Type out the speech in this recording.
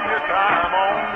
spend your time on